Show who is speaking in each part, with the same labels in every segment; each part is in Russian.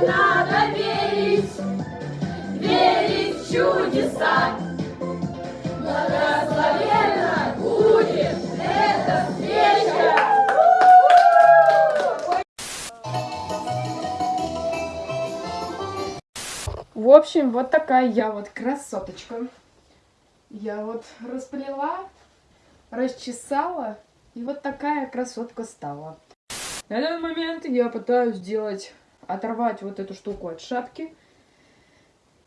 Speaker 1: надо верить, верить в чудеса. Благословенна будет эта встреча.
Speaker 2: В общем, вот такая я вот красоточка. Я вот расплела, расчесала, и вот такая красотка стала. На данный момент я пытаюсь сделать, оторвать вот эту штуку от шапки.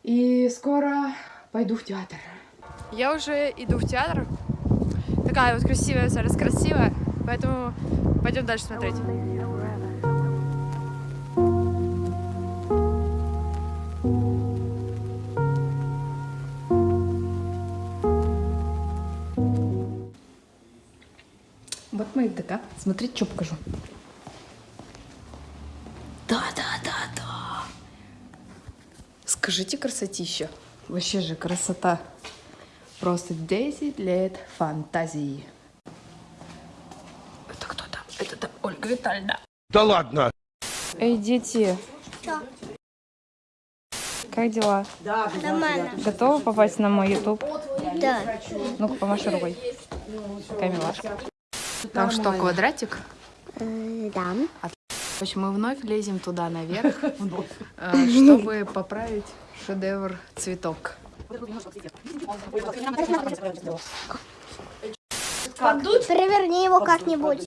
Speaker 2: И скоро пойду в театр.
Speaker 3: Я уже иду в театр. Такая вот красивая, зараз красивая. Поэтому пойдем дальше смотреть.
Speaker 2: Вот мы и ДК. Смотрите, что покажу. Да, да, да, да. Скажите, красотища. Вообще же красота. Просто 10 лет фантазии. Это кто там? Это там Ольга Витальевна.
Speaker 4: Да ладно!
Speaker 2: Эй, дети. Как дела?
Speaker 5: Нормально.
Speaker 2: Готовы попасть на мой YouTube?
Speaker 5: Да.
Speaker 2: Ну-ка, помаши рукой. Какая милашка. Там что, квадратик?
Speaker 5: Э, Да.
Speaker 2: В общем, мы вновь лезем туда наверх, э, чтобы поправить шедевр цветок.
Speaker 5: Переверни его как-нибудь.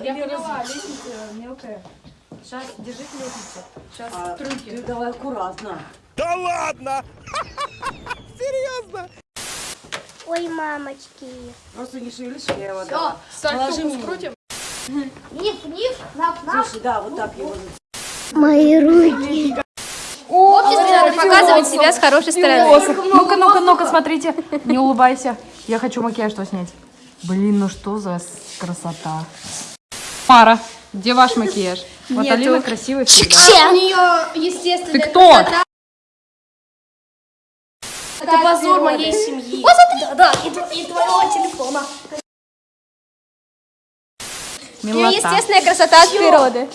Speaker 2: Я поняла, лестница мелкая. Сейчас, держите лестницу. Сейчас трюки.
Speaker 6: Ты давай аккуратно.
Speaker 4: Да ладно!
Speaker 5: Ой, мамочки.
Speaker 6: Просто не шевелись, я его дам.
Speaker 2: Сань,
Speaker 6: Положи
Speaker 2: фокус
Speaker 6: мне.
Speaker 2: крутим.
Speaker 5: Ниф, ниф, нап, нап.
Speaker 6: Слушай, да, вот так его.
Speaker 5: Мои руки.
Speaker 3: Показывать себя с хорошей стороны.
Speaker 2: Ну-ка, ну-ка, ну-ка, смотрите. Не улыбайся. Я хочу макияж что снять. Блин, ну что за красота. Пара, где ваш макияж? Вот Алина красивая всегда.
Speaker 5: У нее естественно.
Speaker 2: Ты кто?
Speaker 5: Это позор моей семьи. Да, да, и, тв- и твоего телефона.
Speaker 2: Милота.
Speaker 3: Естественная красота от природы.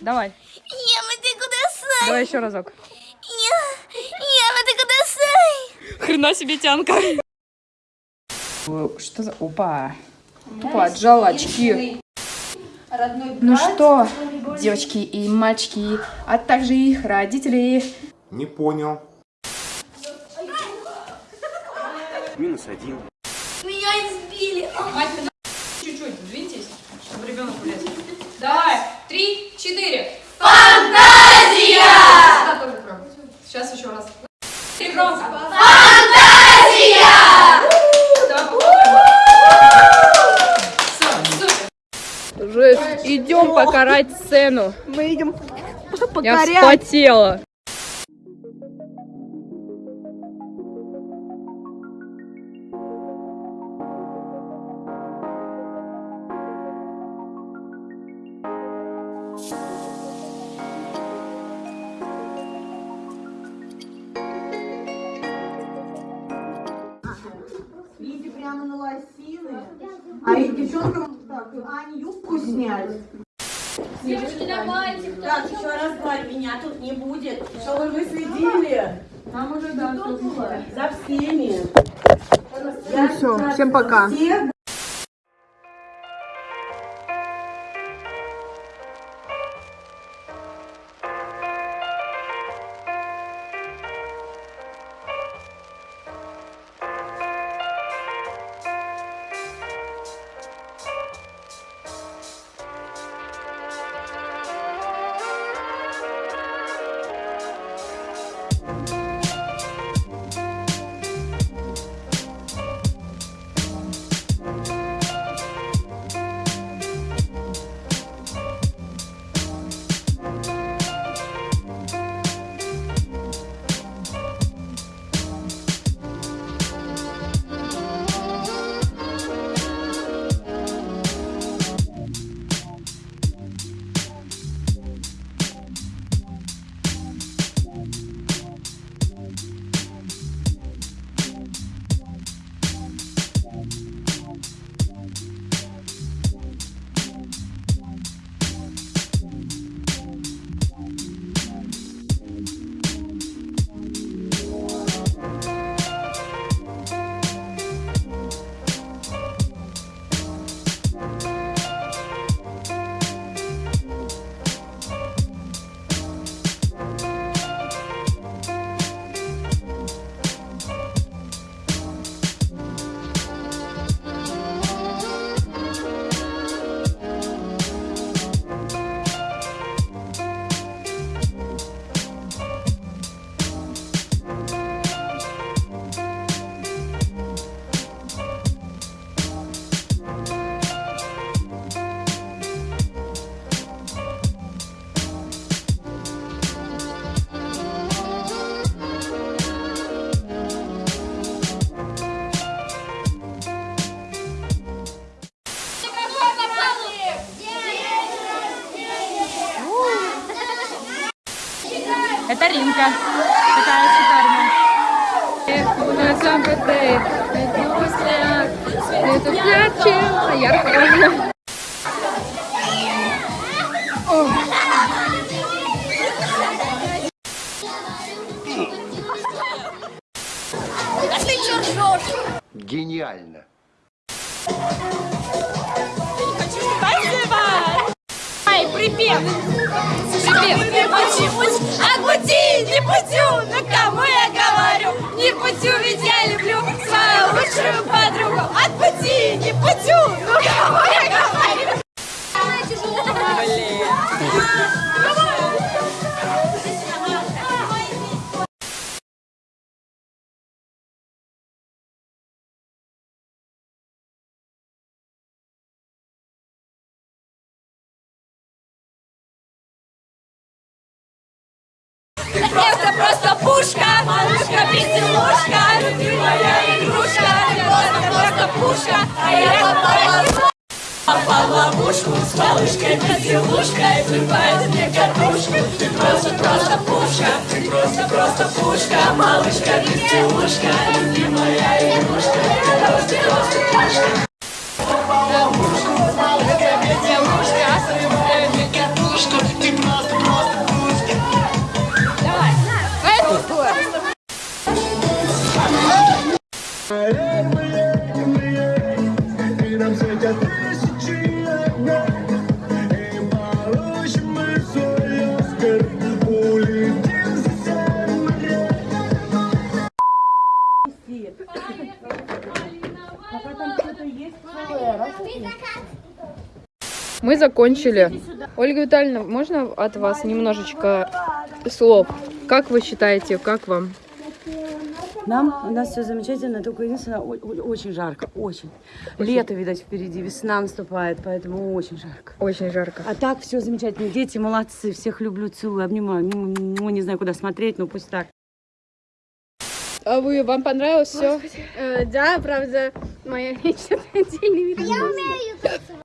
Speaker 2: Давай,
Speaker 5: Ема, ты куда сай?
Speaker 2: давай еще разок.
Speaker 5: Сай?
Speaker 2: Хрена себе тянка. Что за... Опа. Тупо отжала очки. Ну что, девочки и мальчики, а также их родители,
Speaker 4: Не понял. Минус один.
Speaker 5: Меня избили.
Speaker 2: Чуть-чуть, двиньтесь, чтобы ребенок влез. Покарать сцену.
Speaker 6: Мы идем
Speaker 2: Я вспотела.
Speaker 6: Видите, прямо на лосины. А и девчонкам так, Ане юбку снять.
Speaker 1: Давайте.
Speaker 6: Так, еще раз говорю, меня тут не будет. Чтобы вы следили
Speaker 2: Там уже, да,
Speaker 6: за всеми.
Speaker 2: Ну все, всем пока.
Speaker 6: Всех
Speaker 7: вечеринка. Такая шикарная. Светит ярче, а ярко.
Speaker 3: Гениально.
Speaker 1: Припев! Припев! Не почему-то, а пути не путю, но кому Это просто пушка, малышка, безделушка, любимая игрушка. Просто, просто пушка, а я попала Попал в ловушку с малышкой, безделушкой Влипает мне картошку Ты просто, просто пушка. Ты просто, просто пушка. Малышка, безделушка Любимая игрушка. Ты просто, просто пушка
Speaker 2: Мы закончили. Ольга Витальевна, можно от вас немножечко слов? Как вы считаете, как вам?
Speaker 8: Нам, у нас все замечательно, только единственное, очень жарко, очень. Лето, видать, впереди, весна наступает, поэтому очень жарко.
Speaker 2: Очень жарко.
Speaker 8: А так все замечательно, дети молодцы, всех люблю, целую, обнимаю. Ну, не знаю, куда смотреть, но пусть так.
Speaker 2: А вы, вам понравилось все?
Speaker 1: Э, Да, правда, моя личная отдельный вид. Я умею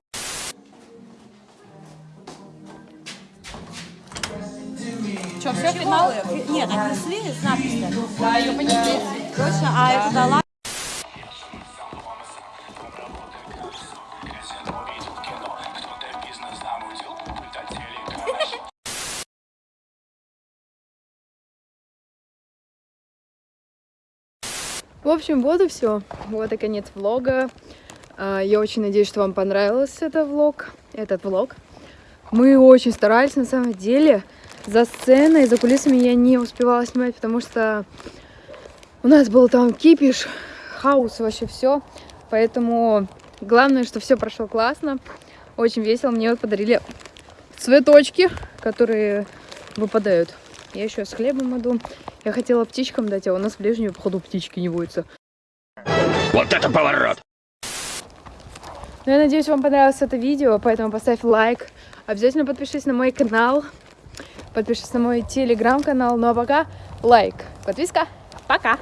Speaker 8: Что, все, финал? Нет, отнесли с надписью. Да, ее понесли. Точно, а это дала?
Speaker 2: В общем, вот и все. Вот и конец влога. А, Я очень надеюсь, что вам понравился этот влог. Этот влог. Мы очень старались, на самом деле. За сценой, за кулисами я не успевала снимать, потому что у нас был там кипиш, хаос, вообще все. Поэтому главное, что все прошло классно. Очень весело. Мне вот подарили цветочки, которые выпадают. Я еще с хлебом иду. Я хотела птичкам дать, а у нас в ближнем, походу, птички не водятся.
Speaker 9: Вот это поворот!
Speaker 2: Ну, я надеюсь, вам понравилось это видео, поэтому поставь лайк. Обязательно подпишись на мой канал. Подпишись на мой телеграм-канал. Ну а пока лайк, подписка. Пока!